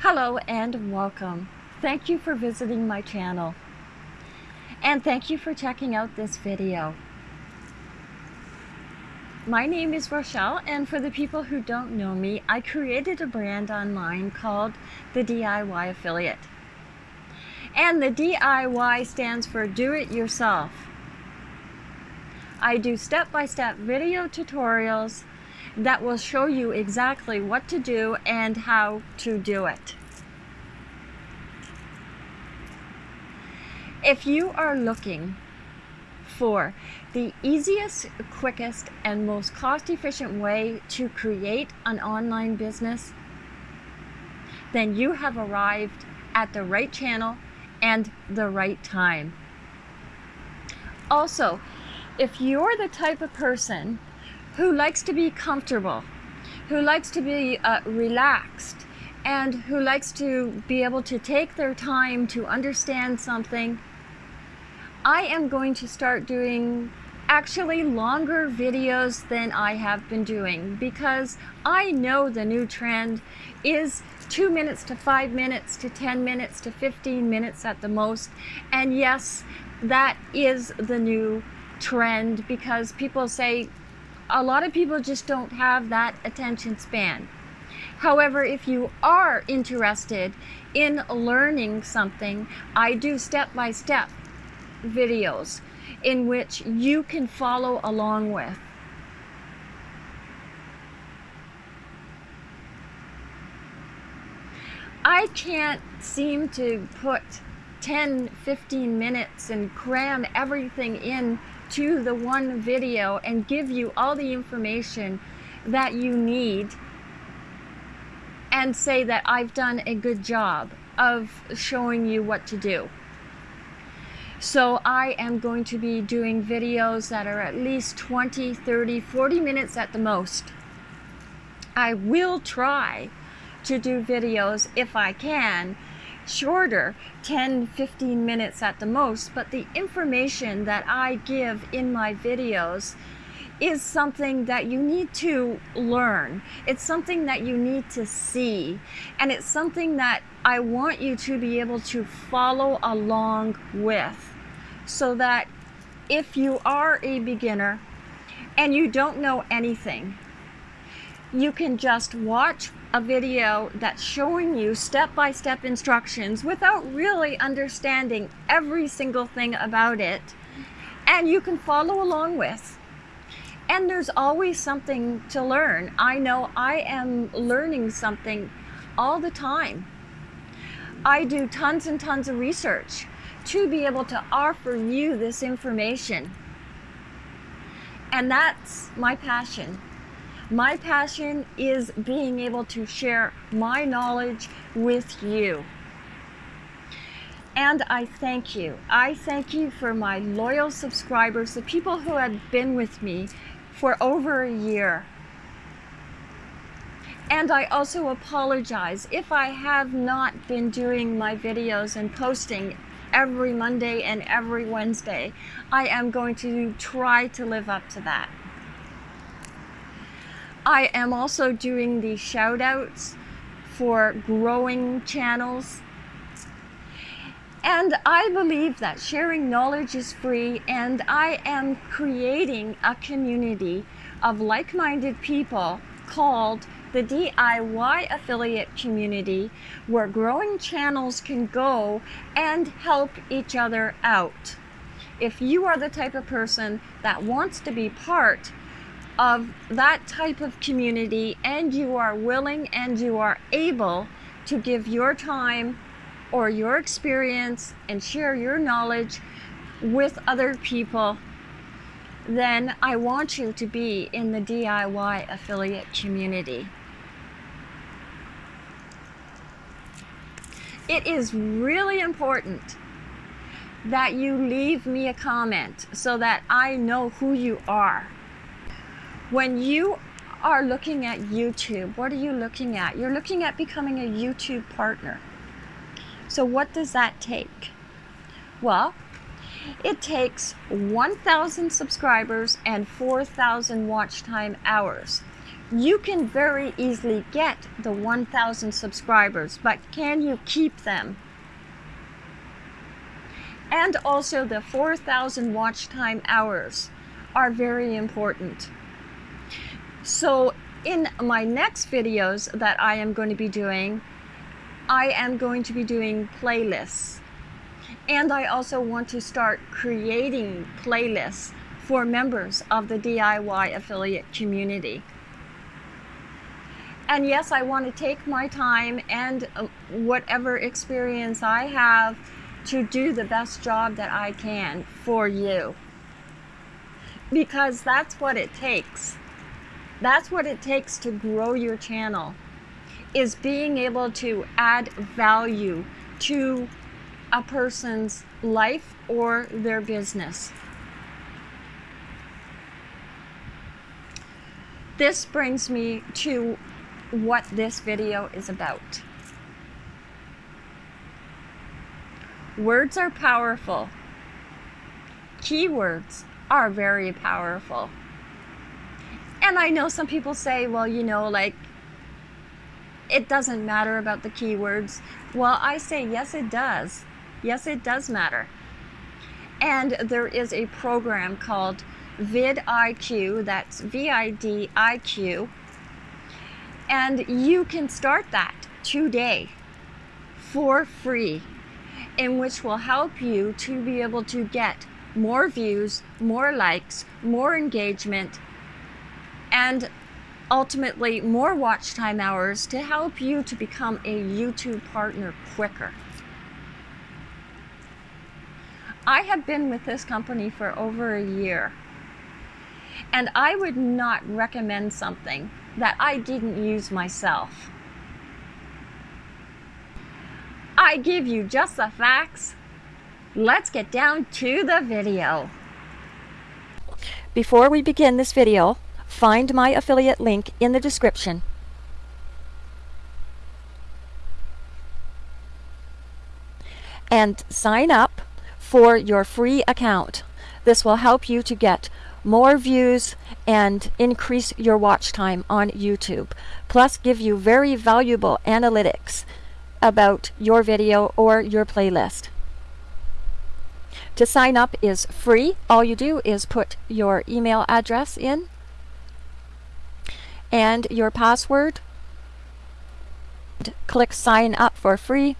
Hello and welcome. Thank you for visiting my channel. And thank you for checking out this video. My name is Rochelle and for the people who don't know me, I created a brand online called the DIY Affiliate. And the DIY stands for Do It Yourself. I do step-by-step video tutorials that will show you exactly what to do and how to do it. If you are looking for the easiest, quickest, and most cost-efficient way to create an online business, then you have arrived at the right channel and the right time. Also, if you're the type of person who likes to be comfortable, who likes to be uh, relaxed, and who likes to be able to take their time to understand something, I am going to start doing actually longer videos than I have been doing because I know the new trend is two minutes to five minutes to 10 minutes to 15 minutes at the most. And yes, that is the new trend because people say a lot of people just don't have that attention span. However, if you are interested in learning something, I do step-by-step videos in which you can follow along with. I can't seem to put 10, 15 minutes and cram everything in to the one video and give you all the information that you need and say that I've done a good job of showing you what to do. So I am going to be doing videos that are at least 20, 30, 40 minutes at the most. I will try to do videos if I can shorter 10 15 minutes at the most but the information that I give in my videos is something that you need to learn. It's something that you need to see. And it's something that I want you to be able to follow along with so that if you are a beginner and you don't know anything, you can just watch a video that's showing you step-by-step -step instructions without really understanding every single thing about it and you can follow along with. And there's always something to learn. I know I am learning something all the time. I do tons and tons of research to be able to offer you this information. And that's my passion. My passion is being able to share my knowledge with you. And I thank you. I thank you for my loyal subscribers, the people who have been with me for over a year. And I also apologize if I have not been doing my videos and posting every Monday and every Wednesday. I am going to try to live up to that. I am also doing the shout outs for growing channels. And I believe that sharing knowledge is free and I am creating a community of like-minded people called the DIY affiliate community where growing channels can go and help each other out. If you are the type of person that wants to be part of that type of community and you are willing and you are able to give your time or your experience and share your knowledge with other people then I want you to be in the DIY affiliate community. It is really important that you leave me a comment so that I know who you are. When you are looking at YouTube, what are you looking at? You're looking at becoming a YouTube partner. So what does that take? Well, It takes 1,000 subscribers and 4,000 watch time hours. You can very easily get the 1,000 subscribers, but can you keep them? And also the 4,000 watch time hours are very important. So in my next videos that I am going to be doing, I am going to be doing playlists. And I also want to start creating playlists for members of the DIY affiliate community. And yes, I want to take my time and uh, whatever experience I have to do the best job that I can for you. Because that's what it takes. That's what it takes to grow your channel is being able to add value to a person's life or their business. This brings me to what this video is about. Words are powerful. Keywords are very powerful. And I know some people say, well, you know, like, it doesn't matter about the keywords. Well, I say, yes, it does. Yes, it does matter. And there is a program called vidIQ, that's V I D I Q, and you can start that today for free, in which will help you to be able to get more views, more likes, more engagement, and ultimately more watch time hours to help you to become a YouTube partner quicker. I have been with this company for over a year, and I would not recommend something that I didn't use myself. I give you just the facts. Let's get down to the video. Before we begin this video, find my affiliate link in the description. And sign up for your free account. This will help you to get more views and increase your watch time on YouTube. Plus give you very valuable analytics about your video or your playlist. To sign up is free. All you do is put your email address in and your password. Click sign up for free.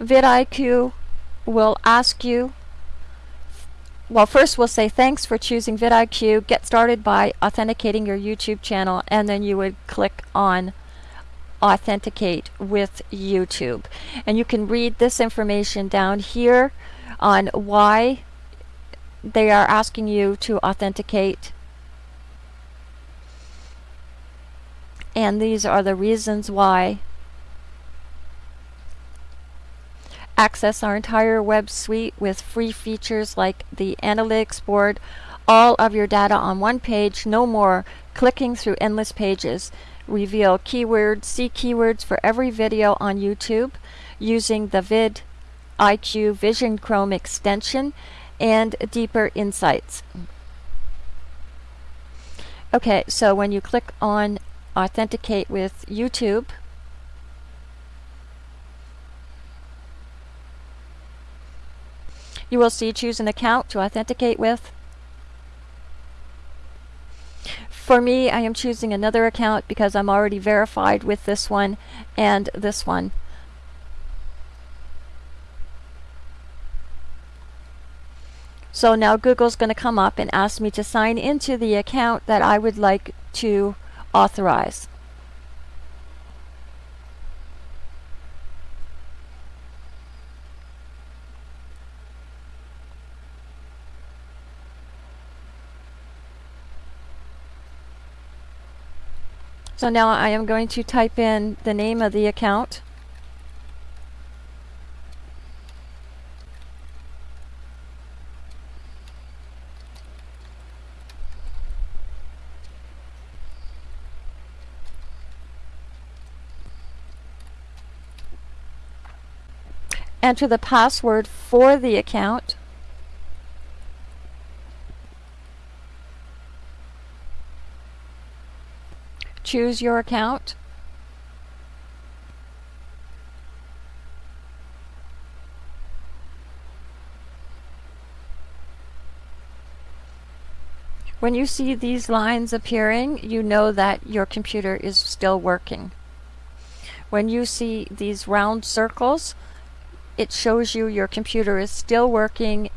vidIQ will ask you well first we'll say thanks for choosing vidIQ get started by authenticating your YouTube channel and then you would click on authenticate with YouTube and you can read this information down here on why they are asking you to authenticate. And these are the reasons why access our entire web suite with free features like the analytics board all of your data on one page no more. Clicking through endless pages. Reveal keywords see keywords for every video on YouTube using the vid IQ Vision Chrome extension and deeper insights. Okay, so when you click on Authenticate with YouTube, you will see choose an account to authenticate with. For me, I am choosing another account because I'm already verified with this one and this one. So now Google's going to come up and ask me to sign into the account that I would like to authorize. So now I am going to type in the name of the account. Enter the password for the account. Choose your account. When you see these lines appearing, you know that your computer is still working. When you see these round circles, it shows you your computer is still working.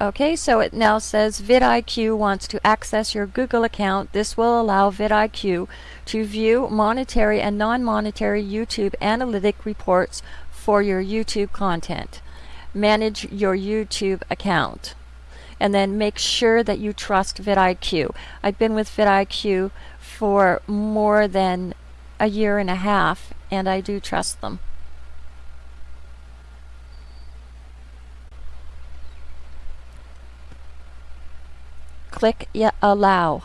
Okay, so it now says vidIQ wants to access your Google account. This will allow vidIQ to view monetary and non-monetary YouTube analytic reports for your YouTube content. Manage your YouTube account and then make sure that you trust vidIQ. I've been with vidIQ for more than a year and a half and I do trust them. Click Allow.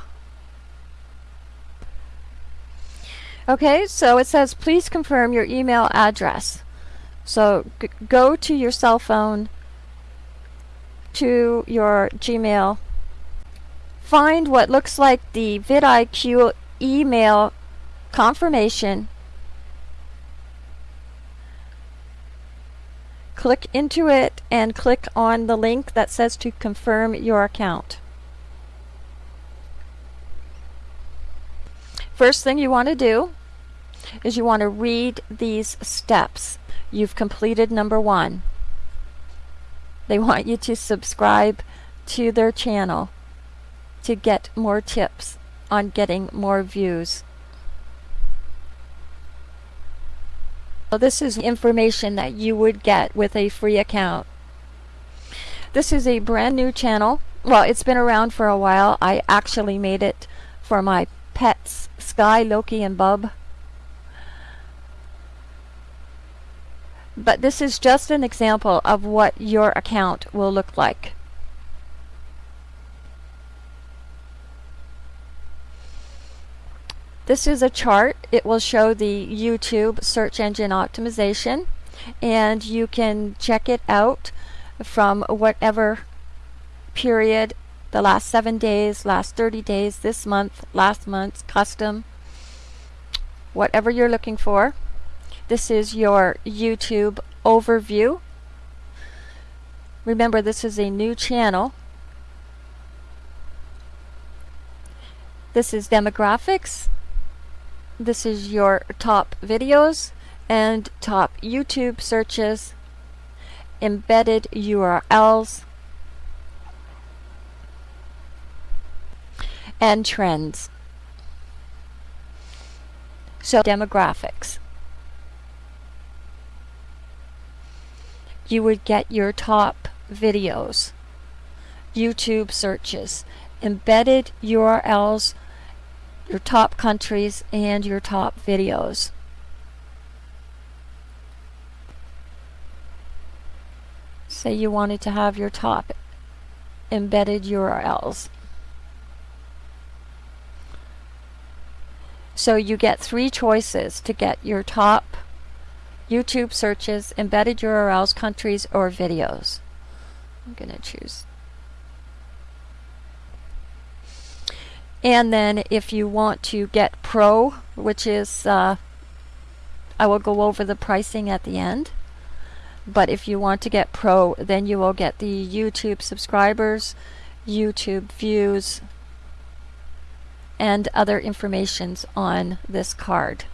Okay, so it says please confirm your email address. So go to your cell phone to your Gmail, find what looks like the vidIQ email confirmation, click into it and click on the link that says to confirm your account. First thing you want to do is you want to read these steps. You've completed number one. They want you to subscribe to their channel to get more tips on getting more views. So this is information that you would get with a free account. This is a brand new channel. Well, it's been around for a while. I actually made it for my pets, Sky, Loki, and Bub. But this is just an example of what your account will look like. This is a chart. It will show the YouTube search engine optimization and you can check it out from whatever period, the last seven days, last 30 days, this month, last month, custom, whatever you're looking for. This is your YouTube overview. Remember, this is a new channel. This is demographics. This is your top videos and top YouTube searches, embedded URLs, and trends. So demographics. you would get your top videos, YouTube searches, embedded URLs, your top countries, and your top videos. Say you wanted to have your top embedded URLs. So you get three choices to get your top YouTube searches, embedded URLs, countries, or videos. I'm going to choose. And then if you want to get Pro, which is, uh, I will go over the pricing at the end. But if you want to get Pro, then you will get the YouTube subscribers, YouTube views, and other informations on this card.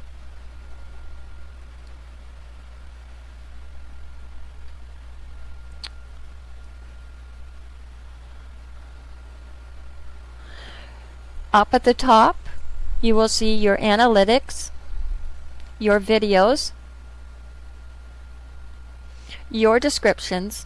Up at the top, you will see your analytics, your videos, your descriptions,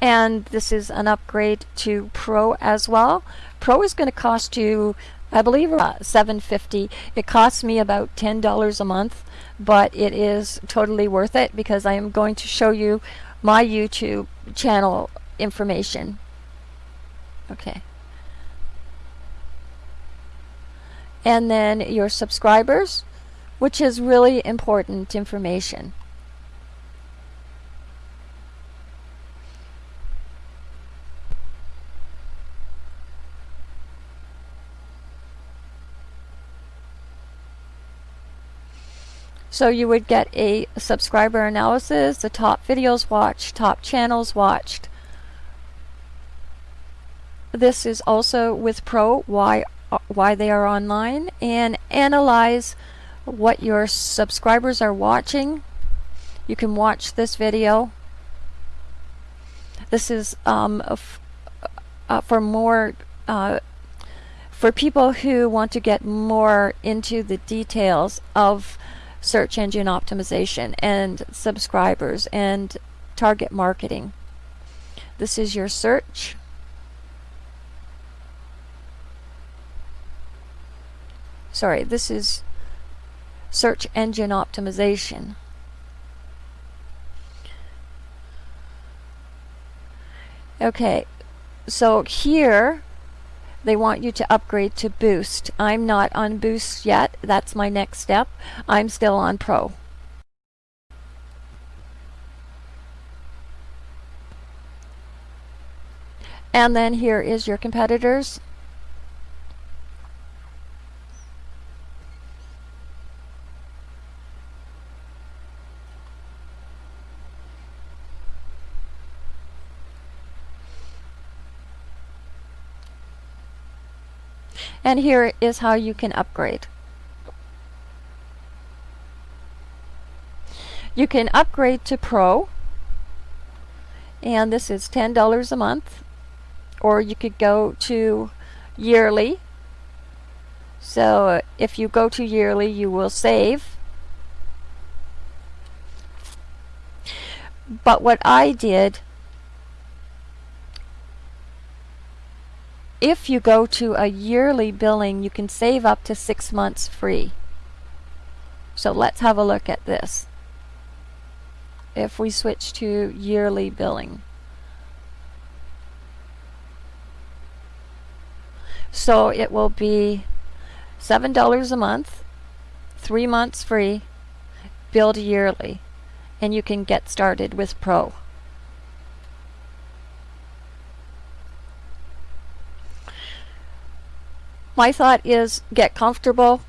and this is an upgrade to Pro as well. Pro is going to cost you, I believe, uh, 750. It costs me about $10 a month, but it is totally worth it because I am going to show you my YouTube channel information. Okay. And then your subscribers, which is really important information. So you would get a subscriber analysis, the top videos watched, top channels watched. This is also with Pro, why, why they are online, and analyze what your subscribers are watching. You can watch this video. This is um, uh, for more uh, for people who want to get more into the details of search engine optimization and subscribers and target marketing. This is your search. Sorry, this is search engine optimization. Okay, so here they want you to upgrade to Boost. I'm not on Boost yet. That's my next step. I'm still on Pro. And then here is your competitors. And here is how you can upgrade. You can upgrade to Pro, and this is $10 a month, or you could go to yearly. So uh, if you go to yearly, you will save. But what I did if you go to a yearly billing, you can save up to six months free. So let's have a look at this. If we switch to yearly billing. So it will be $7 a month, three months free, billed yearly, and you can get started with Pro. My thought is get comfortable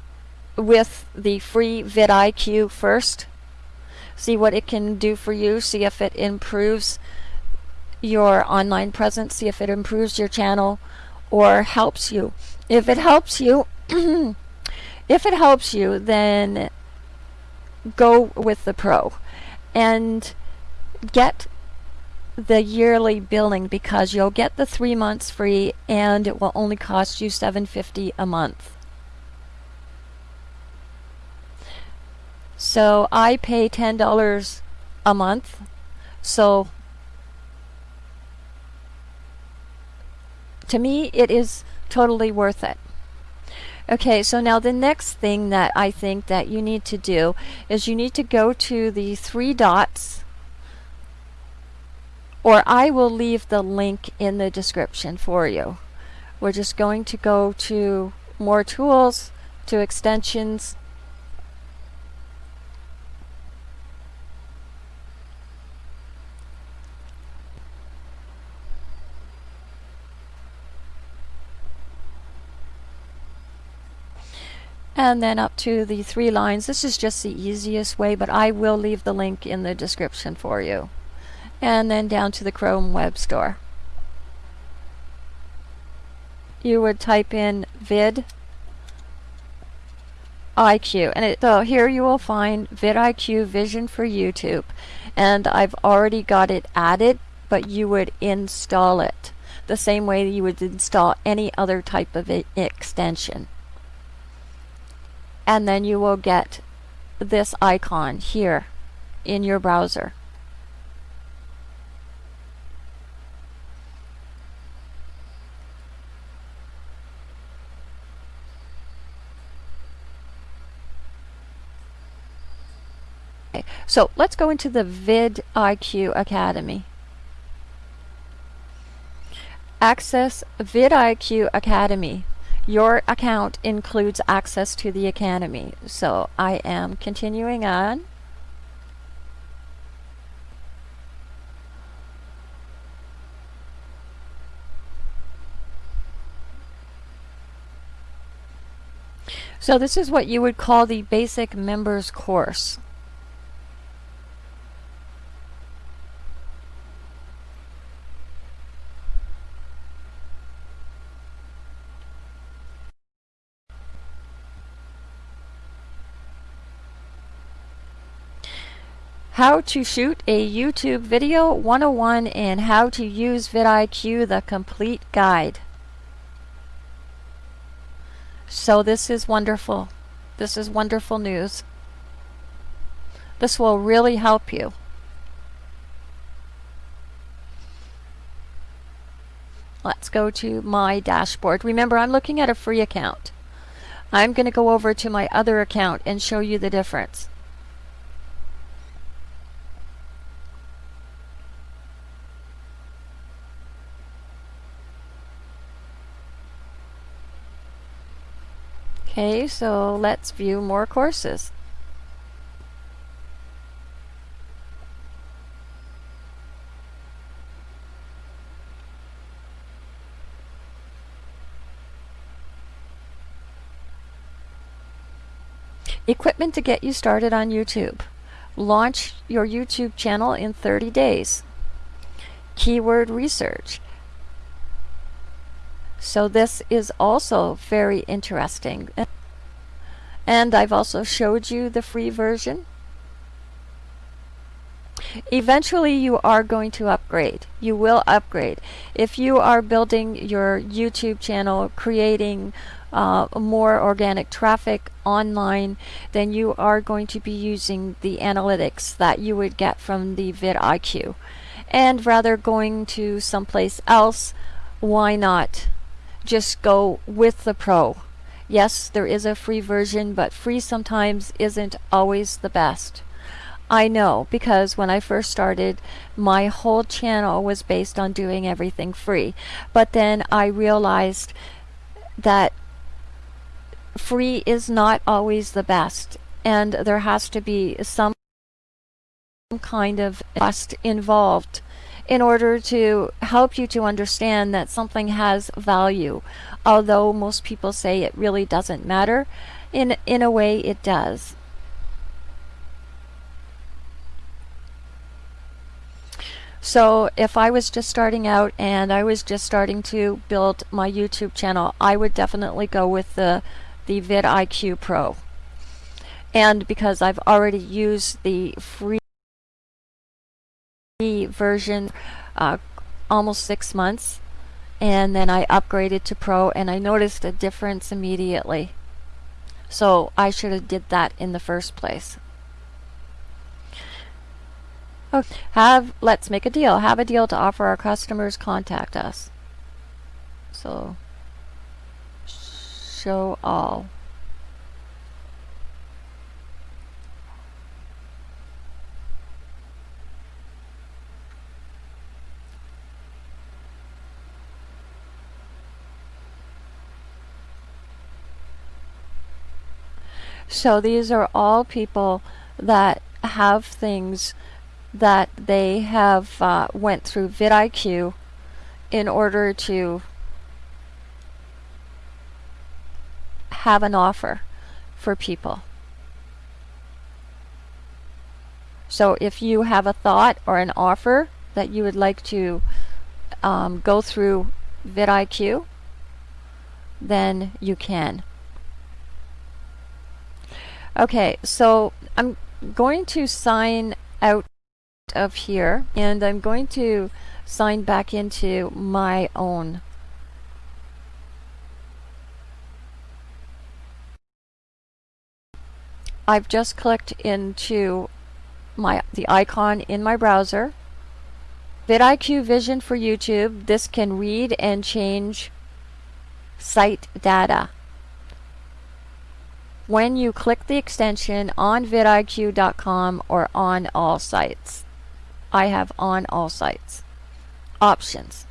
with the free vidIQ first. See what it can do for you. See if it improves your online presence. See if it improves your channel or helps you. If it helps you, if it helps you, then go with the pro and get the yearly billing because you'll get the three months free and it will only cost you $7.50 a month. So I pay $10 a month. So to me it is totally worth it. Okay, so now the next thing that I think that you need to do is you need to go to the three dots or I will leave the link in the description for you. We're just going to go to more tools, to extensions, and then up to the three lines. This is just the easiest way, but I will leave the link in the description for you and then down to the Chrome Web Store. You would type in vid IQ and it, so here you will find vidIQ Vision for YouTube and I've already got it added but you would install it the same way you would install any other type of extension and then you will get this icon here in your browser Okay, so let's go into the vidIQ Academy. Access vidIQ Academy. your account includes access to the Academy. So I am continuing on. So this is what you would call the basic members course. How to shoot a YouTube video 101 and how to use vidIQ the complete guide. So this is wonderful. This is wonderful news. This will really help you. Let's go to my dashboard. Remember, I'm looking at a free account. I'm going to go over to my other account and show you the difference. Okay, so let's view more courses. Equipment to get you started on YouTube. Launch your YouTube channel in 30 days. Keyword research. So this is also very interesting. And I've also showed you the free version. Eventually you are going to upgrade. You will upgrade. If you are building your YouTube channel, creating uh, more organic traffic online, then you are going to be using the analytics that you would get from the vidIQ. And rather going to someplace else, why not just go with the pro. Yes, there is a free version, but free sometimes isn't always the best. I know because when I first started, my whole channel was based on doing everything free. But then I realized that free is not always the best, and there has to be some kind of cost involved in order to help you to understand that something has value. Although most people say it really doesn't matter, in, in a way it does. So if I was just starting out and I was just starting to build my YouTube channel, I would definitely go with the, the vidIQ Pro. And because I've already used the free version uh, almost six months and then I upgraded to Pro and I noticed a difference immediately. So I should have did that in the first place. Okay. Have let's make a deal. Have a deal to offer our customers. Contact us. So show all. So these are all people that have things that they have uh, went through vidIQ in order to have an offer for people. So if you have a thought or an offer that you would like to um, go through vidIQ, then you can. Okay, so I'm going to sign out of here and I'm going to sign back into my own. I've just clicked into my the icon in my browser. vidIQ Vision for YouTube. This can read and change site data when you click the extension on vidIQ.com or on all sites. I have on all sites. Options.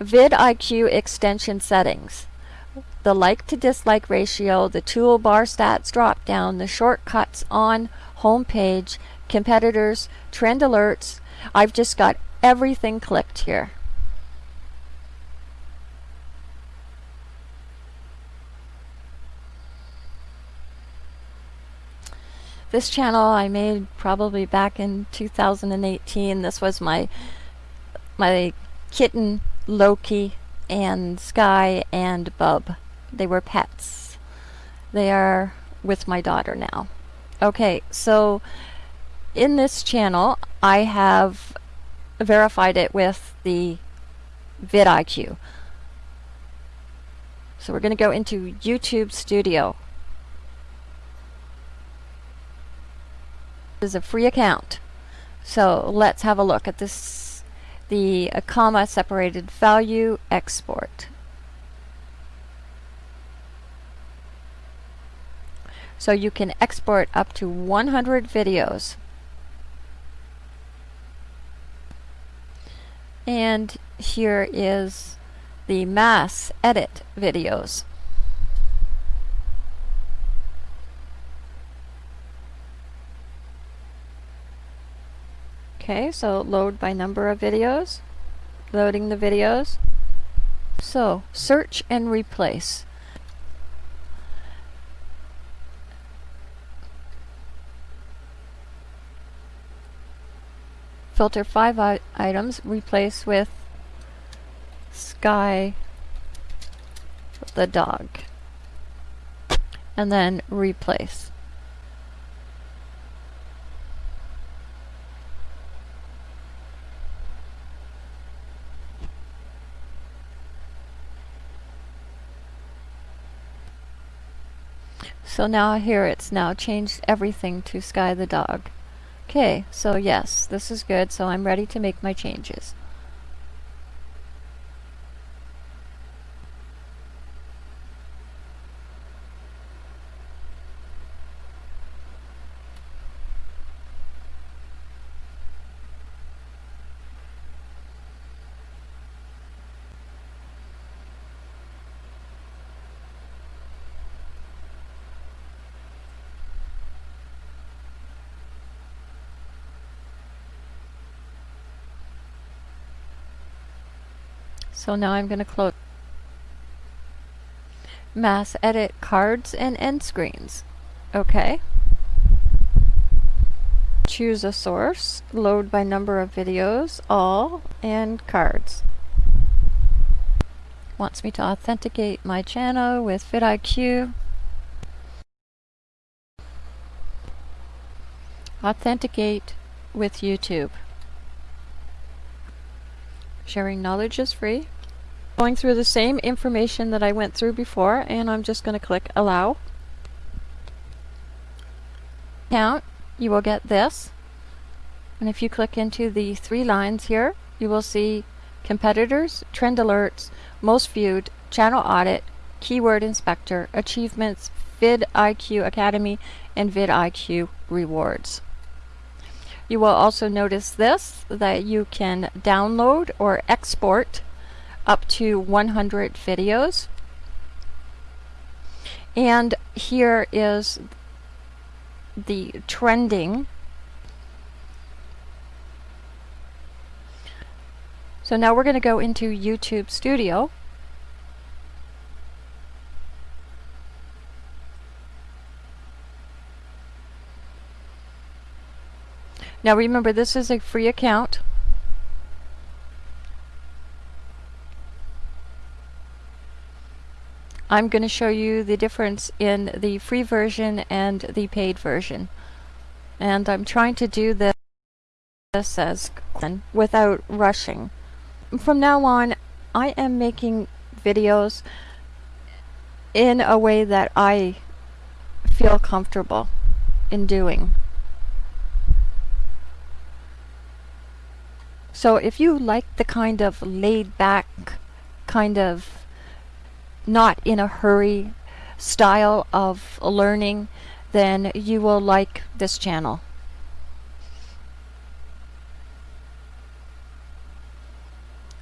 vidIQ extension settings. The like to dislike ratio, the toolbar stats drop down, the shortcuts on homepage, competitors, trend alerts. I've just got everything clicked here. This channel I made probably back in 2018. This was my my kitten Loki and Sky and Bub. They were pets. They are with my daughter now. Okay, so in this channel I have verified it with the vidIQ. So we're going to go into YouTube Studio. Is a free account. So let's have a look at this, the uh, comma separated value export. So you can export up to 100 videos. And here is the mass edit videos. Okay, so load by number of videos. Loading the videos. So, search and replace. Filter five items, replace with Sky the dog. And then replace. So now here it's now changed everything to Sky the dog. Okay, so yes, this is good, so I'm ready to make my changes. So now I'm going to close mass edit cards and end screens. Okay. Choose a source, load by number of videos, all, and cards. Wants me to authenticate my channel with vidIQ. Authenticate with YouTube. Sharing knowledge is free. Going through the same information that I went through before and I'm just going to click allow. Count, you will get this. And if you click into the three lines here, you will see competitors, trend alerts, most viewed, channel audit, keyword inspector, achievements, vidIQ Academy, and vidIQ rewards. You will also notice this, that you can download or export up to 100 videos. And here is the trending. So now we're going to go into YouTube Studio. Now remember this is a free account. I'm going to show you the difference in the free version and the paid version. And I'm trying to do this as without rushing. From now on, I am making videos in a way that I feel comfortable in doing. So if you like the kind of laid back, kind of not in a hurry style of learning, then you will like this channel.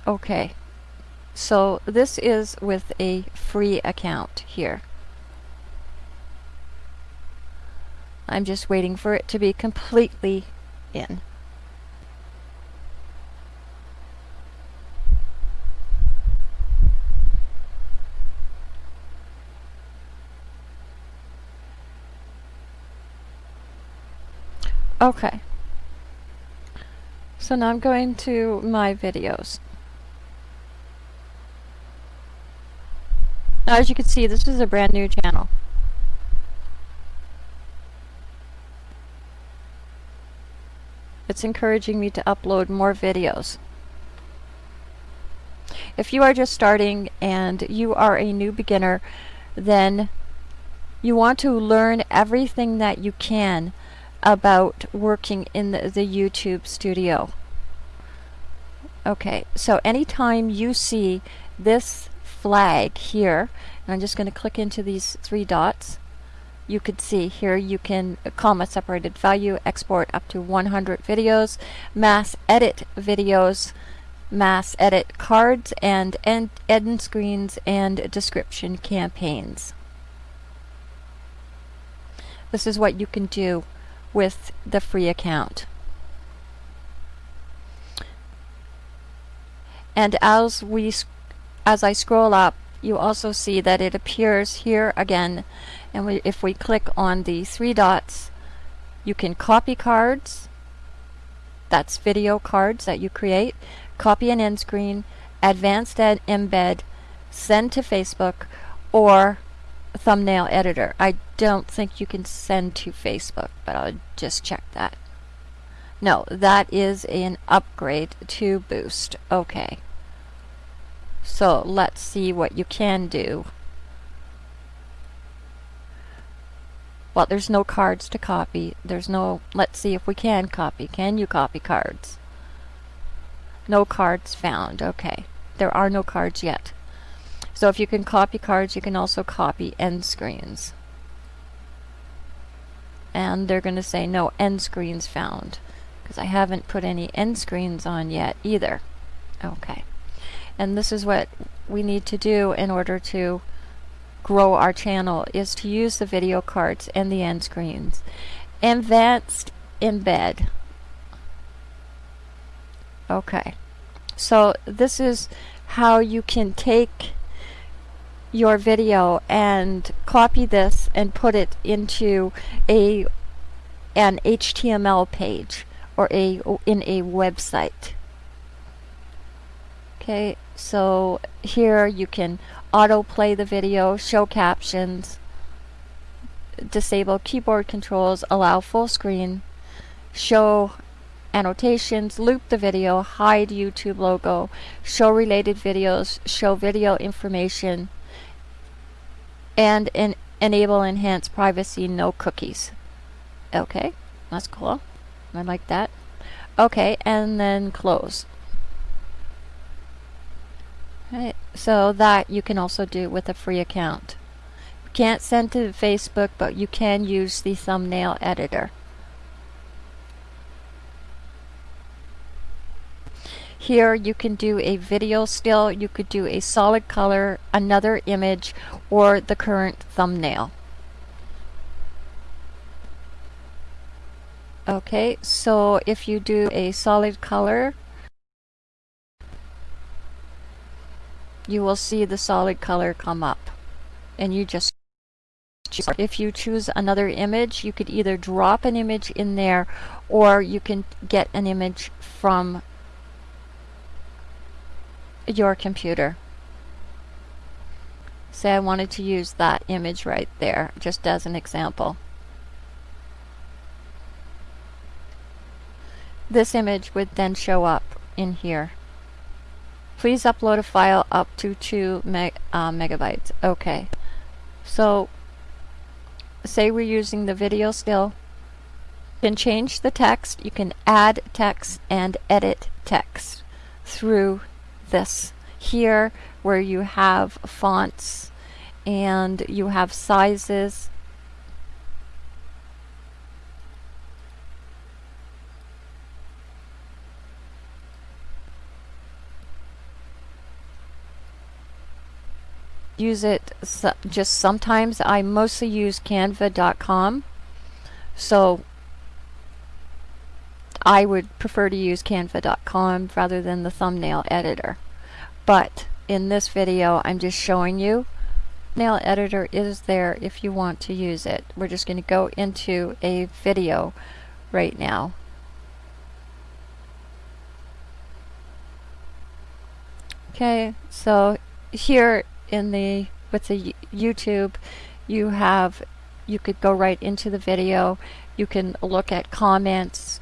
Okay. So this is with a free account here. I'm just waiting for it to be completely in. Okay. So now I'm going to my videos. Now as you can see, this is a brand new channel. It's encouraging me to upload more videos. If you are just starting and you are a new beginner, then you want to learn everything that you can about working in the, the YouTube studio. Okay, so anytime you see this flag here, and I'm just going to click into these three dots, you could see here you can uh, comma separated value, export up to 100 videos, mass edit videos, mass edit cards, and end, end screens and description campaigns. This is what you can do with the free account. And as we as I scroll up, you also see that it appears here again. And we, if we click on the three dots, you can copy cards. That's video cards that you create. Copy an end screen, advanced ed embed, send to Facebook, or thumbnail editor. I don't think you can send to Facebook, but I'll just check that. No, that is an upgrade to Boost. Okay. So let's see what you can do. Well, there's no cards to copy. There's no, let's see if we can copy. Can you copy cards? No cards found. Okay. There are no cards yet. So if you can copy cards, you can also copy end screens. And they're going to say no end screens found because I haven't put any end screens on yet either. Okay. And this is what we need to do in order to grow our channel is to use the video cards and the end screens. Advanced embed. Okay. So this is how you can take your video and copy this and put it into a an HTML page or a in a website. Okay, so here you can autoplay the video, show captions, disable keyboard controls, allow full screen, show annotations, loop the video, hide YouTube logo, show related videos, show video information, and en enable enhanced privacy, no cookies. Okay, that's cool. I like that. Okay, and then close. Right, so that you can also do with a free account. You can't send to Facebook, but you can use the thumbnail editor. Here you can do a video still, you could do a solid color, another image, or the current thumbnail. Okay, so if you do a solid color, you will see the solid color come up. And you just if you choose another image, you could either drop an image in there or you can get an image from your computer. Say I wanted to use that image right there, just as an example. This image would then show up in here. Please upload a file up to 2 meg uh, megabytes. Okay. So, say we're using the video still. You can change the text. You can add text and edit text through this here where you have fonts and you have sizes use it so, just sometimes. I mostly use canva.com. So I would prefer to use canva.com rather than the thumbnail editor. But in this video, I'm just showing you thumbnail editor is there if you want to use it. We're just going to go into a video right now. Okay, so here in the with the YouTube, you have you could go right into the video. You can look at comments.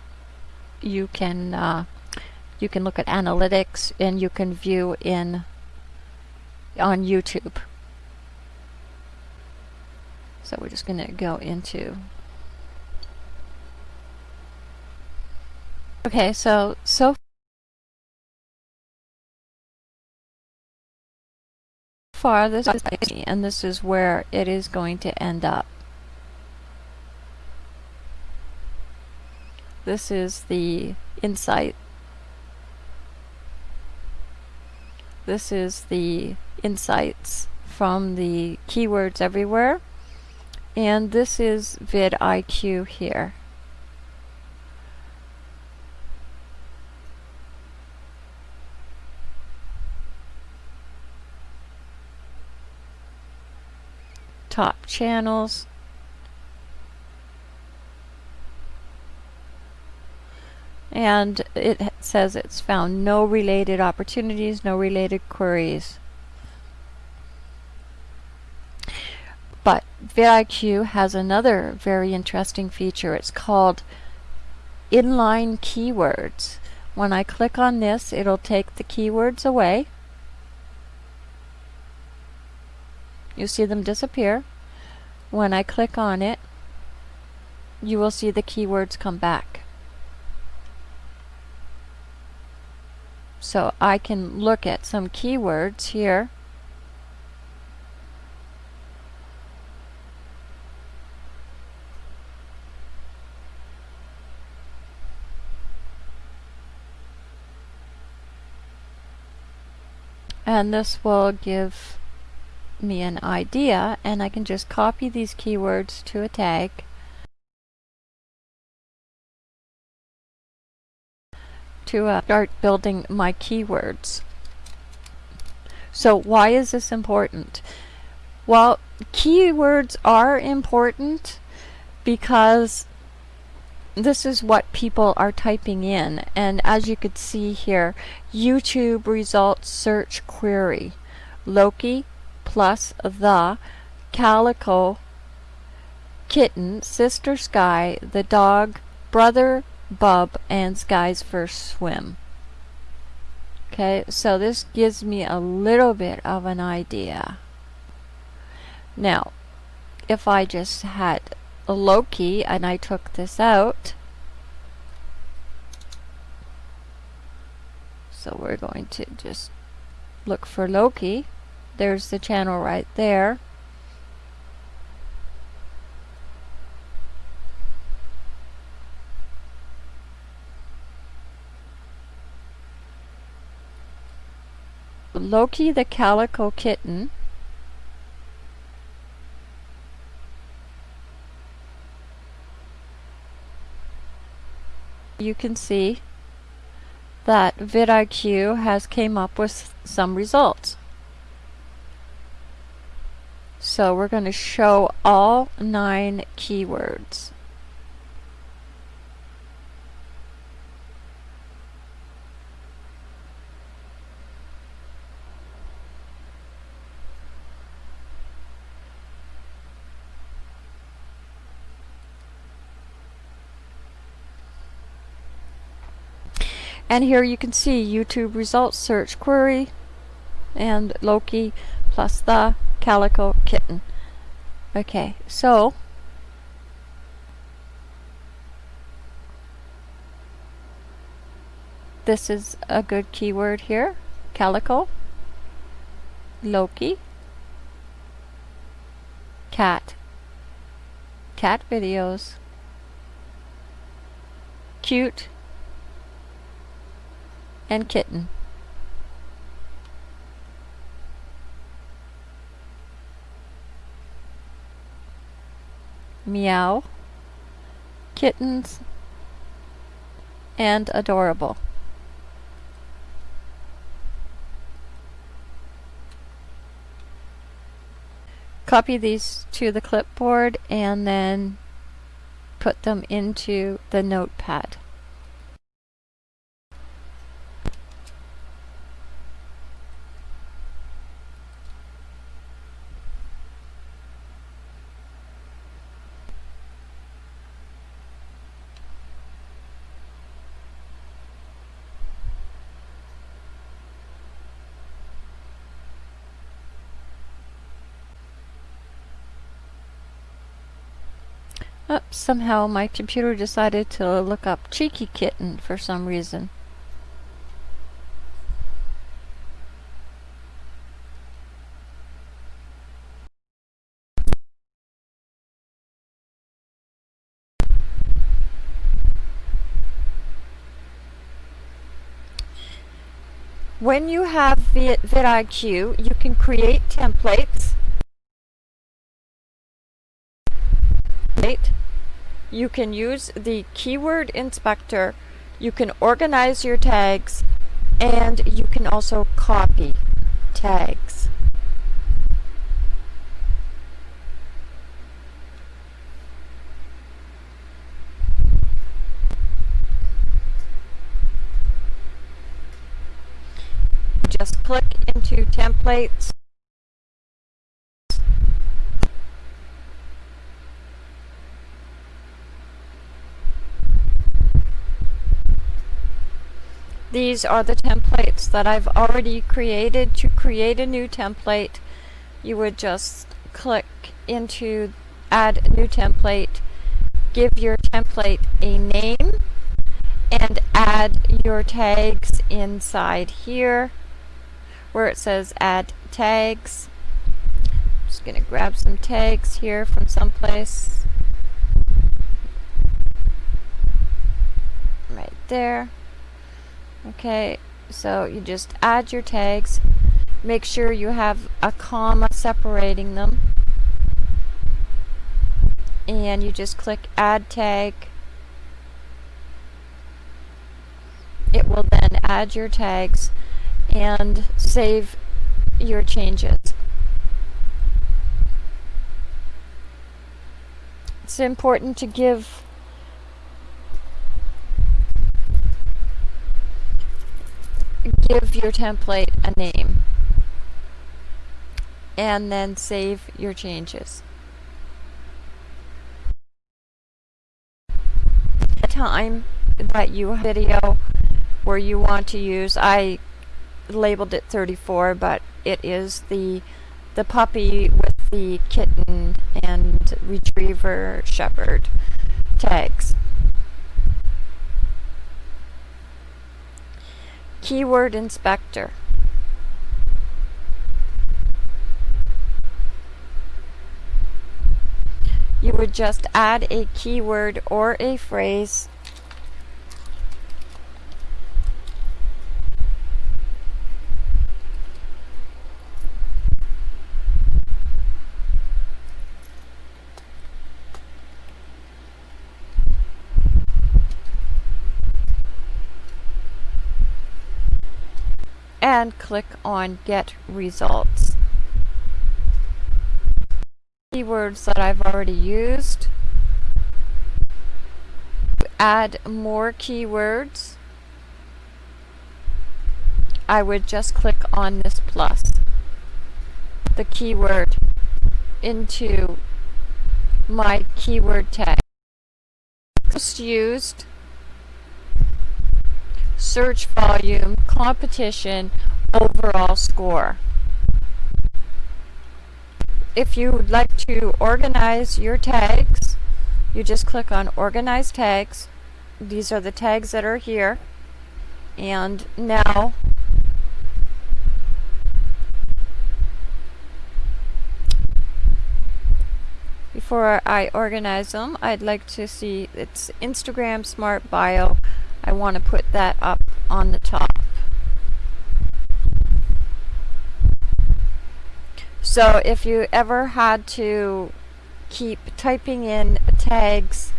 You can uh, you can look at analytics, and you can view in on YouTube. So we're just going to go into Okay, so so far this is and this is where it is going to end up. This is the insight. This is the insights from the keywords everywhere. And this is vidIQ here. top channels. And it says it's found no related opportunities, no related queries. But vidIQ has another very interesting feature. It's called inline keywords. When I click on this, it'll take the keywords away. you see them disappear. When I click on it, you will see the keywords come back. So I can look at some keywords here. And this will give me an idea and I can just copy these keywords to a tag to uh, start building my keywords. So why is this important? Well, keywords are important because this is what people are typing in and as you could see here YouTube results search query Loki plus the calico kitten, sister Sky, the dog, brother Bub, and Sky's first swim. Okay, so this gives me a little bit of an idea. Now, if I just had a Loki and I took this out, so we're going to just look for Loki. There's the channel right there. Loki the Calico Kitten you can see that vidIQ has came up with some results. So we're going to show all nine keywords. And here you can see YouTube results search query and Loki plus the calico kitten. Okay, so this is a good keyword here. Calico, Loki, cat, cat videos, cute, and kitten. Meow, kittens, and adorable. Copy these to the clipboard and then put them into the notepad. Somehow my computer decided to look up Cheeky Kitten for some reason. When you have vidIQ, you can create templates. You can use the keyword inspector, you can organize your tags, and you can also copy tags. Just click into templates These are the templates that I've already created. To create a new template, you would just click into add new template, give your template a name, and add your tags inside here where it says add tags. I'm just going to grab some tags here from someplace. Right there. Okay, so you just add your tags. Make sure you have a comma separating them. And you just click add tag. It will then add your tags and save your changes. It's important to give give your template a name and then save your changes. The time that you video where you want to use, I labeled it 34, but it is the the puppy with the kitten and retriever shepherd tags. Keyword Inspector. You would just add a keyword or a phrase and click on Get Results. Keywords that I've already used. Add more keywords. I would just click on this plus, the keyword, into my keyword tag. Just used search volume, competition, overall score. If you would like to organize your tags, you just click on Organize Tags. These are the tags that are here. And now before I organize them, I'd like to see it's Instagram Smart Bio. I want to put that up on the top. So if you ever had to keep typing in tags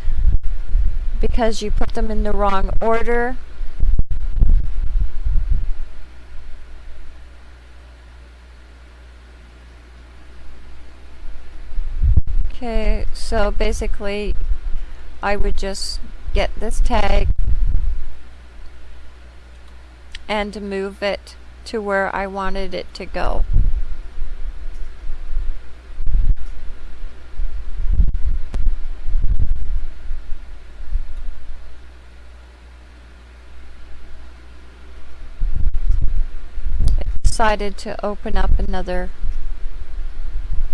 because you put them in the wrong order. Okay, so basically I would just get this tag and move it to where I wanted it to go. decided to open up another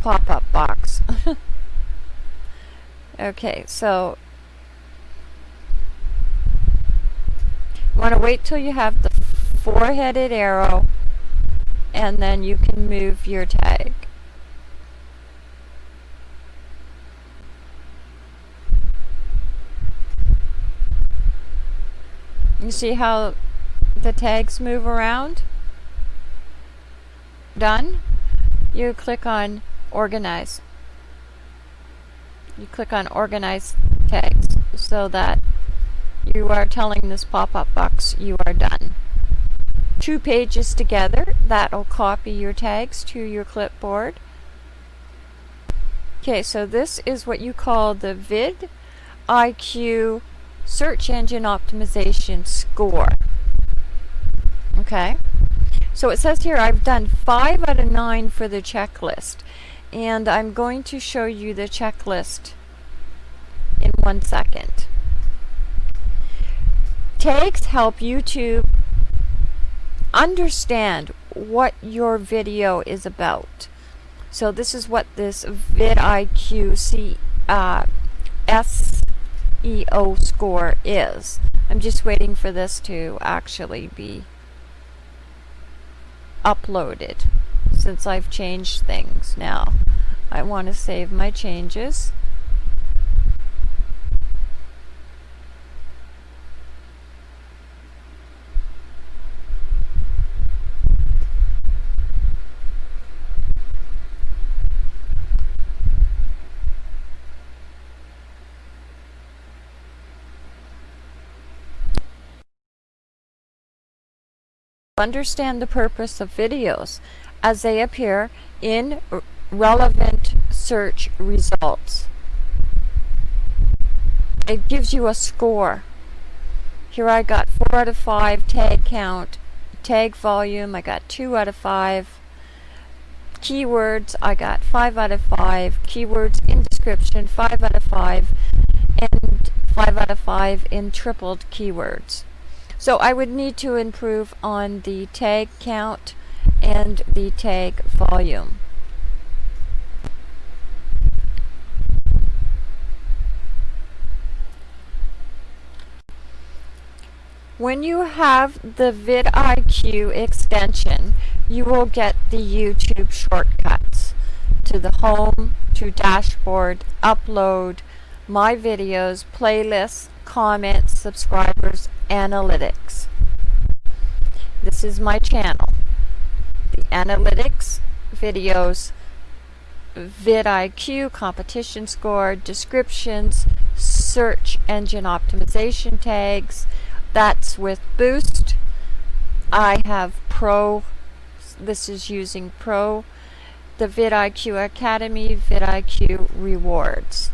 pop-up box. okay, so you want to wait till you have the four-headed arrow and then you can move your tag. You see how the tags move around? Done? You click on organize. You click on organize tags so that you are telling this pop-up box you are done. Two pages together, that'll copy your tags to your clipboard. Okay, so this is what you call the vid IQ search engine optimization score. Okay, so it says here I've done five out of nine for the checklist and I'm going to show you the checklist in one second. Tags help YouTube understand what your video is about. So this is what this vidIQ uh, SEO score is. I'm just waiting for this to actually be uploaded since I've changed things now. I want to save my changes. Understand the purpose of videos as they appear in relevant search results. It gives you a score. Here I got 4 out of 5 tag count, tag volume, I got 2 out of 5. Keywords, I got 5 out of 5. Keywords in description, 5 out of 5. And 5 out of 5 in tripled keywords. So I would need to improve on the tag count and the tag volume. When you have the vidIQ extension, you will get the YouTube shortcuts to the home, to dashboard, upload, my videos, playlists, comments, subscribers, analytics. This is my channel. The analytics, videos, vidIQ, competition score, descriptions, search engine optimization tags. That's with Boost. I have Pro. This is using Pro. The vidIQ Academy, vidIQ Rewards.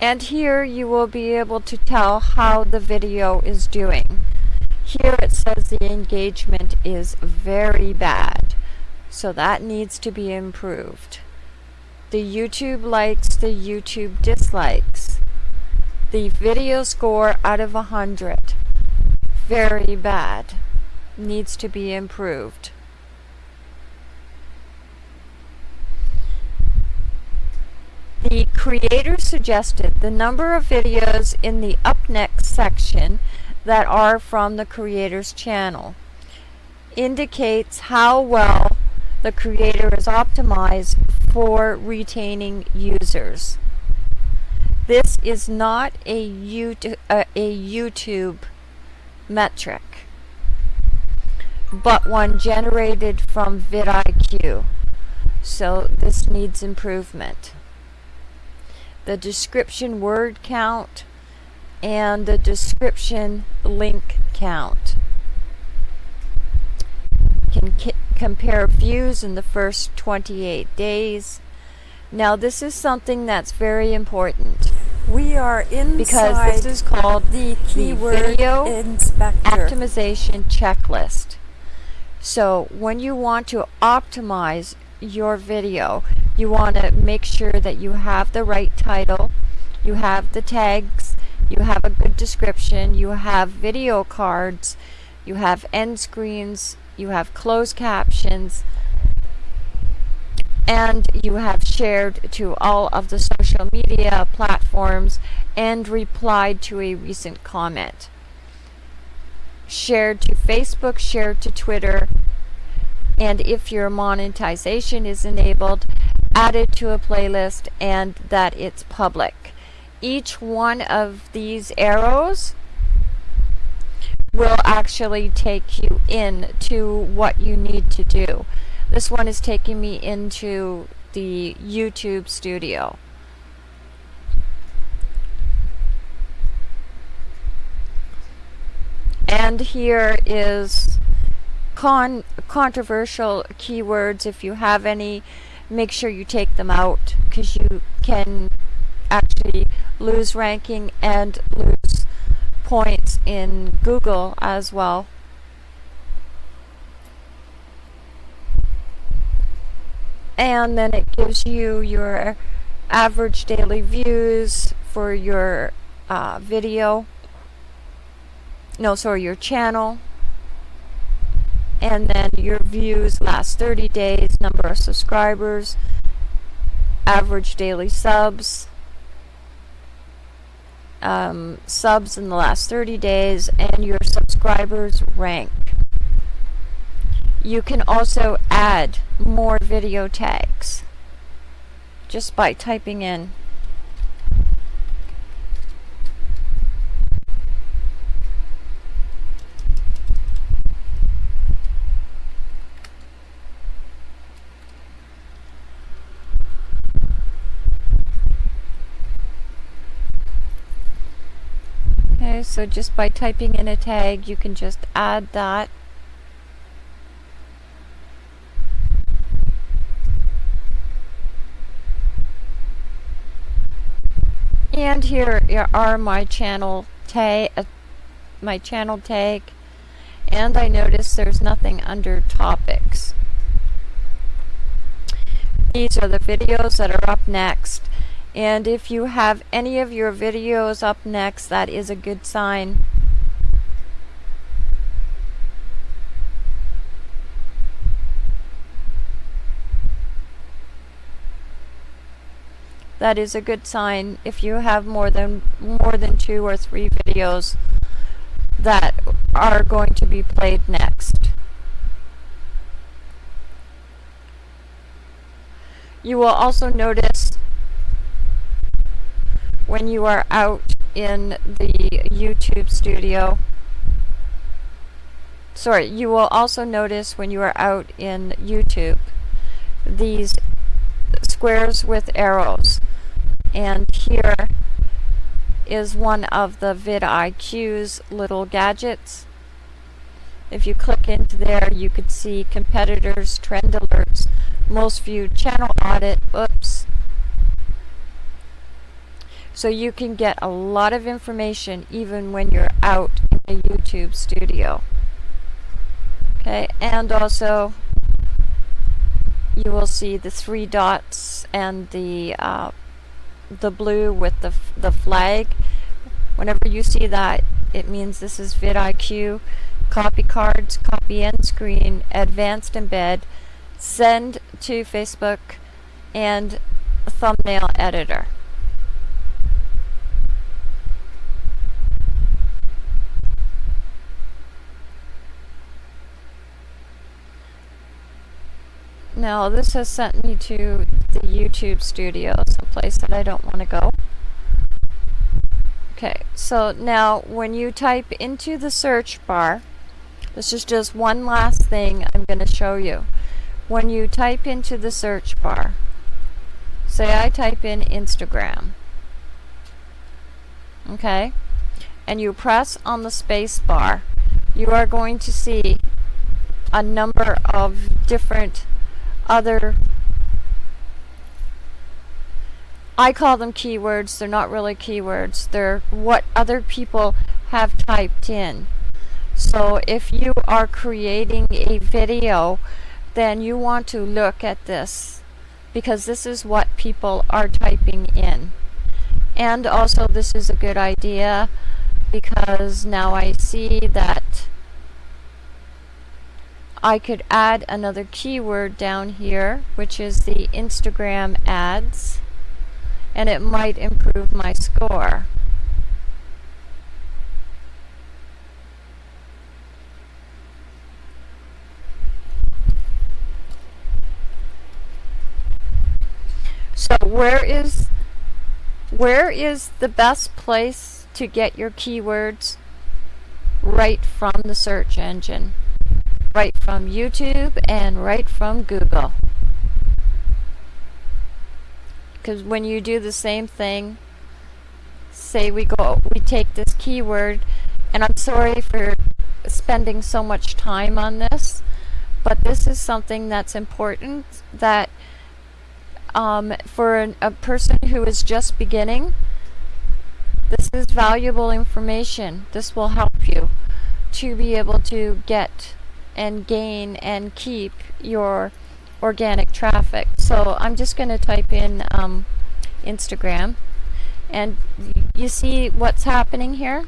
And here you will be able to tell how the video is doing. Here it says the engagement is very bad. So that needs to be improved. The YouTube likes, the YouTube dislikes. The video score out of 100, very bad, needs to be improved. The creator suggested the number of videos in the up next section that are from the creator's channel indicates how well the creator is optimized for retaining users. This is not a YouTube, uh, a YouTube metric. but one generated from vidIQ. So this needs improvement. The description word count and the description link count. Can compare views in the first 28 days. Now this is something that's very important We are inside because this is called the keyword video inspector. optimization checklist. So when you want to optimize your video, you want to make sure that you have the right title, you have the tags, you have a good description, you have video cards, you have end screens, you have closed captions, and you have shared to all of the social media platforms and replied to a recent comment. Shared to Facebook, shared to Twitter, and if your monetization is enabled, added to a playlist and that it's public. Each one of these arrows will actually take you in to what you need to do. This one is taking me into the YouTube studio. And here is con controversial keywords. If you have any, make sure you take them out because you can actually lose ranking and lose points in Google as well. And then it gives you your average daily views for your uh, video. No, sorry, your channel. And then your views last 30 days, number of subscribers, average daily subs, um, subs in the last 30 days, and your subscribers rank. You can also add more video tags just by typing in Okay, so just by typing in a tag, you can just add that And here are my channel tag, uh, my channel tag, and I notice there's nothing under topics. These are the videos that are up next. And if you have any of your videos up next, that is a good sign. that is a good sign if you have more than more than two or three videos that are going to be played next. You will also notice when you are out in the YouTube studio sorry you will also notice when you are out in YouTube these squares with arrows and here is one of the vidIQ's little gadgets. If you click into there, you could see competitors, trend alerts, most viewed channel audit, oops. So you can get a lot of information even when you're out in a YouTube studio. Okay, and also you will see the three dots and the uh, the blue with the, the flag. Whenever you see that, it means this is vidIQ. Copy cards, copy end screen, advanced embed, send to Facebook, and thumbnail editor. Now this has sent me to the YouTube studio, someplace that I don't want to go. Okay, so now when you type into the search bar, This is just one last thing I'm going to show you. When you type into the search bar, say I type in Instagram, okay, and you press on the space bar, you are going to see a number of different other I call them keywords. They're not really keywords. They're what other people have typed in. So if you are creating a video, then you want to look at this because this is what people are typing in. And also this is a good idea because now I see that I could add another keyword down here which is the Instagram ads and it might improve my score. So where is where is the best place to get your keywords? Right from the search engine. Right from YouTube and right from Google. Because when you do the same thing, say we go, we take this keyword, and I'm sorry for spending so much time on this, but this is something that's important that um, for an, a person who is just beginning, this is valuable information. This will help you to be able to get and gain and keep your organic traffic. So I'm just going to type in um, Instagram and you see what's happening here?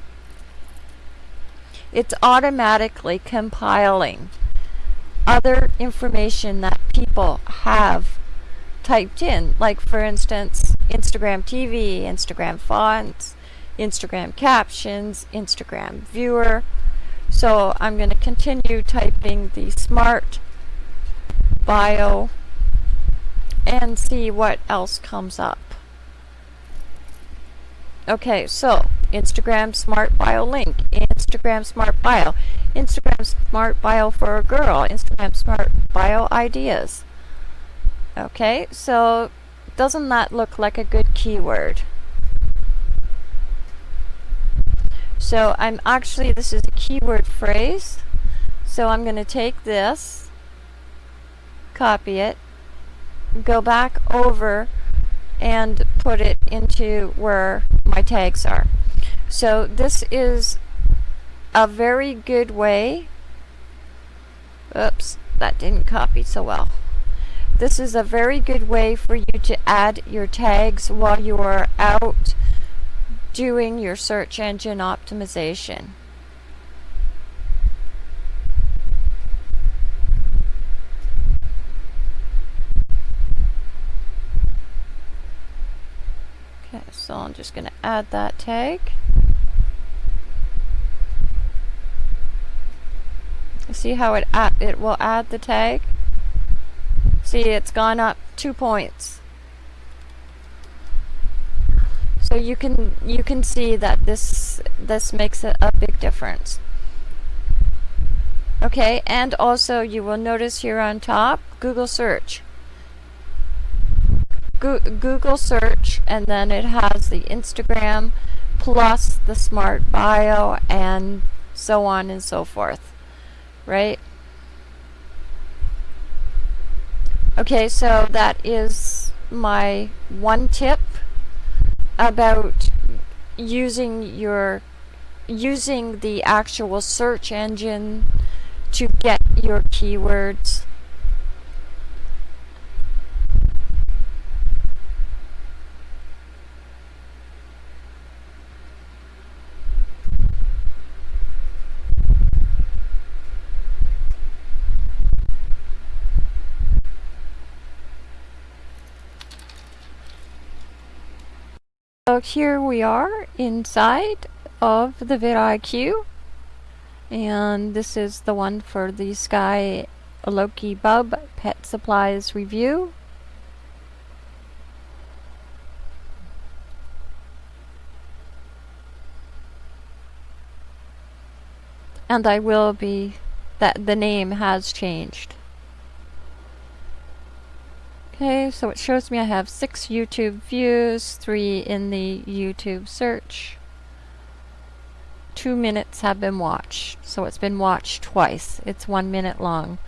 It's automatically compiling other information that people have typed in. Like for instance, Instagram TV, Instagram fonts, Instagram captions, Instagram viewer. So I'm going to continue typing the smart bio and see what else comes up. Okay, so Instagram Smart Bio link, Instagram Smart Bio, Instagram Smart Bio for a girl, Instagram Smart Bio ideas. Okay, so doesn't that look like a good keyword? So I'm actually, this is a keyword phrase. So I'm going to take this, copy it, go back over and put it into where my tags are. So this is a very good way. Oops, that didn't copy so well. This is a very good way for you to add your tags while you are out doing your search engine optimization. Okay, so I'm just going to add that tag. See how it it will add the tag? See, it's gone up two points. So you can you can see that this this makes a, a big difference. Okay, and also you will notice here on top, Google search. Go Google search and then it has the Instagram plus the smart bio and so on and so forth. Right? Okay, so that is my one tip about using your using the actual search engine to get your keywords So here we are inside of the vidIQ and this is the one for the Sky Loki Bub Pet Supplies review. And I will be that the name has changed. Okay, so it shows me I have six YouTube views, three in the YouTube search. Two minutes have been watched, so it's been watched twice. It's one minute long.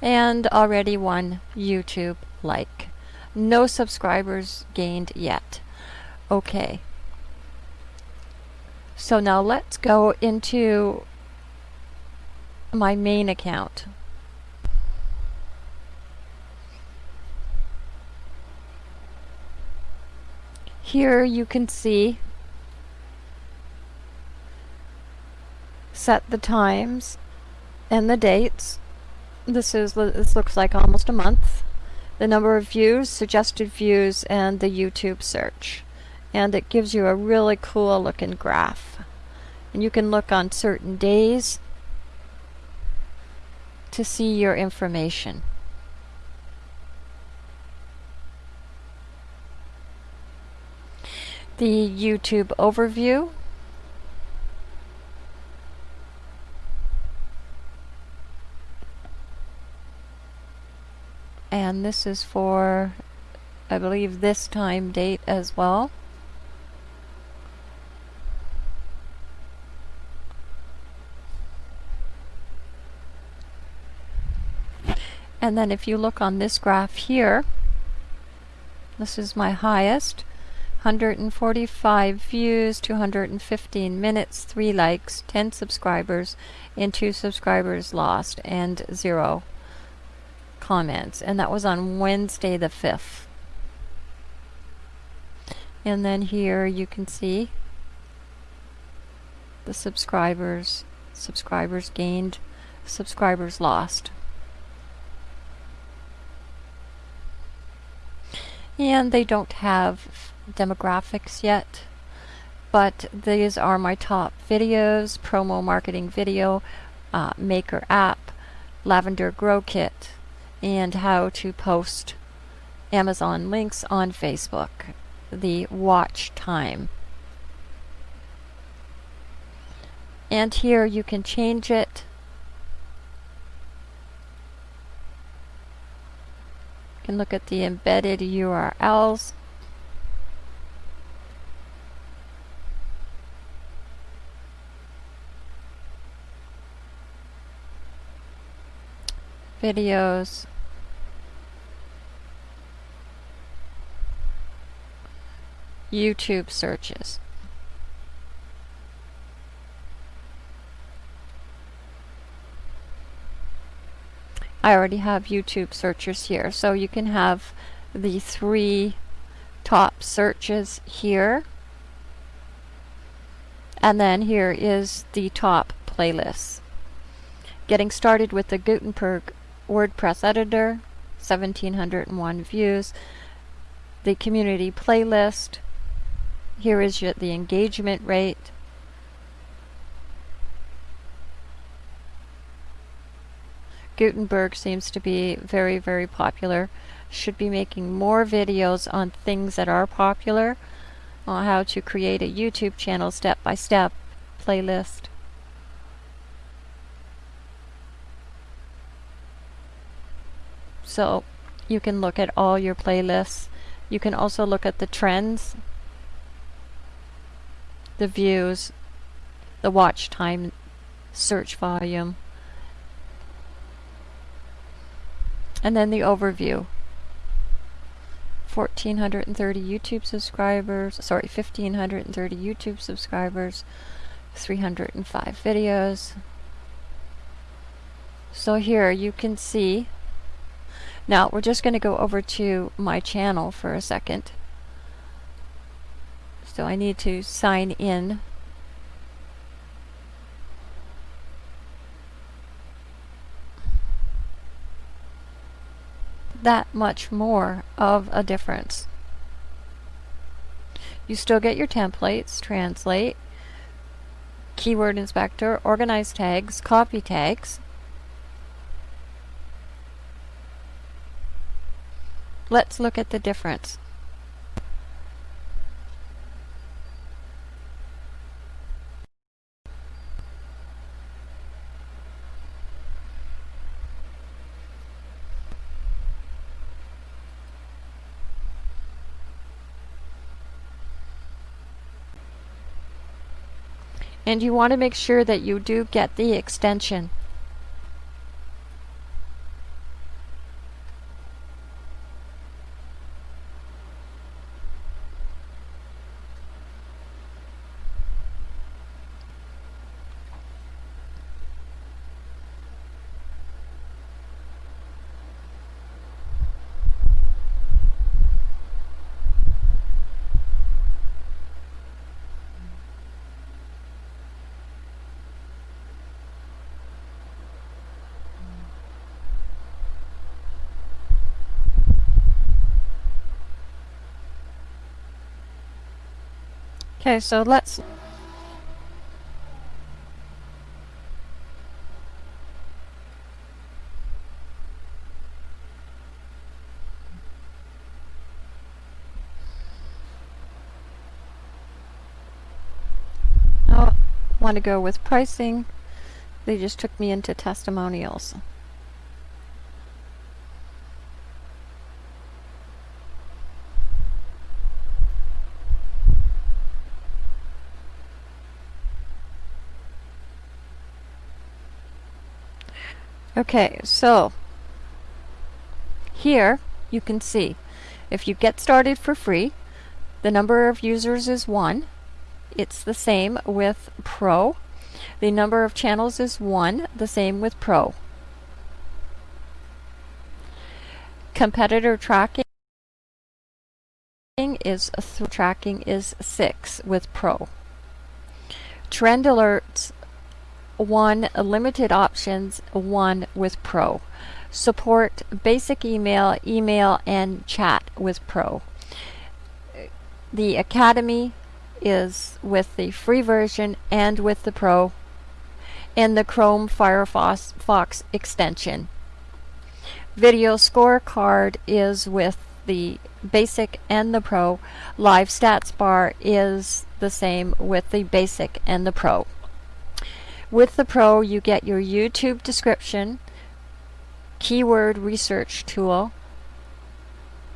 And already one YouTube like. No subscribers gained yet. Okay. So now let's go into my main account. Here you can see set the times and the dates. This is this looks like almost a month. The number of views, suggested views, and the YouTube search. And it gives you a really cool looking graph. And you can look on certain days to see your information. The YouTube overview. And this is for I believe this time date as well. And then if you look on this graph here this is my highest 145 views, 215 minutes, 3 likes, 10 subscribers, and 2 subscribers lost, and 0 comments. And that was on Wednesday the 5th. And then here you can see the subscribers, subscribers gained, subscribers lost. And they don't have demographics yet, but these are my top videos, promo marketing video, uh, maker app, lavender grow kit, and how to post Amazon links on Facebook, the watch time. And here you can change it. You can look at the embedded URLs. Videos. YouTube searches. I already have YouTube searches here so you can have the three top searches here. And then here is the top playlist. Getting started with the Gutenberg WordPress editor, 1701 views. The community playlist. Here is your, the engagement rate. Gutenberg seems to be very, very popular. Should be making more videos on things that are popular, on how to create a YouTube channel step by step playlist. So you can look at all your playlists. You can also look at the trends, the views, the watch time, search volume, and then the overview. 1430 YouTube subscribers, sorry, 1530 YouTube subscribers, 305 videos. So here you can see now we're just going to go over to my channel for a second. So I need to sign in. That much more of a difference. You still get your templates, translate, keyword inspector, organize tags, copy tags, Let's look at the difference. and you want to make sure that you do get the extension. Okay, so let's want to go with pricing. They just took me into testimonials. Okay, so here you can see if you get started for free, the number of users is 1. It's the same with Pro. The number of channels is 1, the same with Pro. Competitor tracking is tracking is 6 with Pro. Trend alerts 1 limited options 1 with Pro. Support basic email, email and chat with Pro. The Academy is with the free version and with the Pro and the Chrome Firefox Fox extension. Video scorecard is with the basic and the pro. Live stats bar is the same with the basic and the pro. With the pro you get your YouTube description, keyword research tool,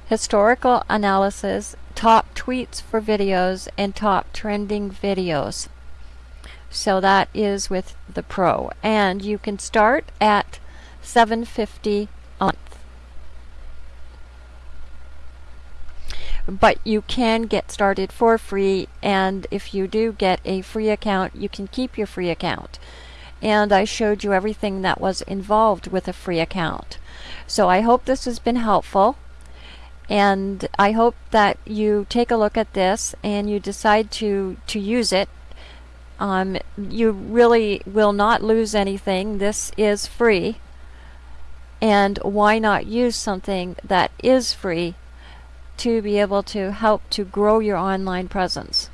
historical analysis, top tweets for videos, and top trending videos. So that is with the Pro. And you can start at 750 a month. But you can get started for free and if you do get a free account, you can keep your free account. And I showed you everything that was involved with a free account. So I hope this has been helpful and I hope that you take a look at this and you decide to to use it um, you really will not lose anything this is free and why not use something that is free to be able to help to grow your online presence.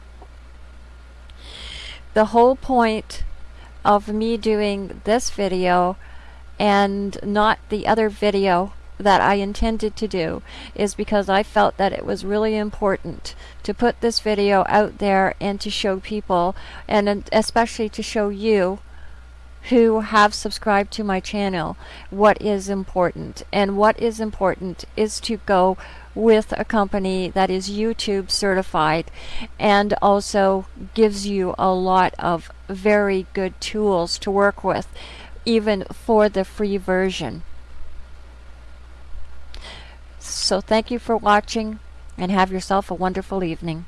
The whole point of me doing this video and not the other video that I intended to do is because I felt that it was really important to put this video out there and to show people and especially to show you who have subscribed to my channel what is important and what is important is to go with a company that is YouTube certified and also gives you a lot of very good tools to work with even for the free version. So thank you for watching and have yourself a wonderful evening.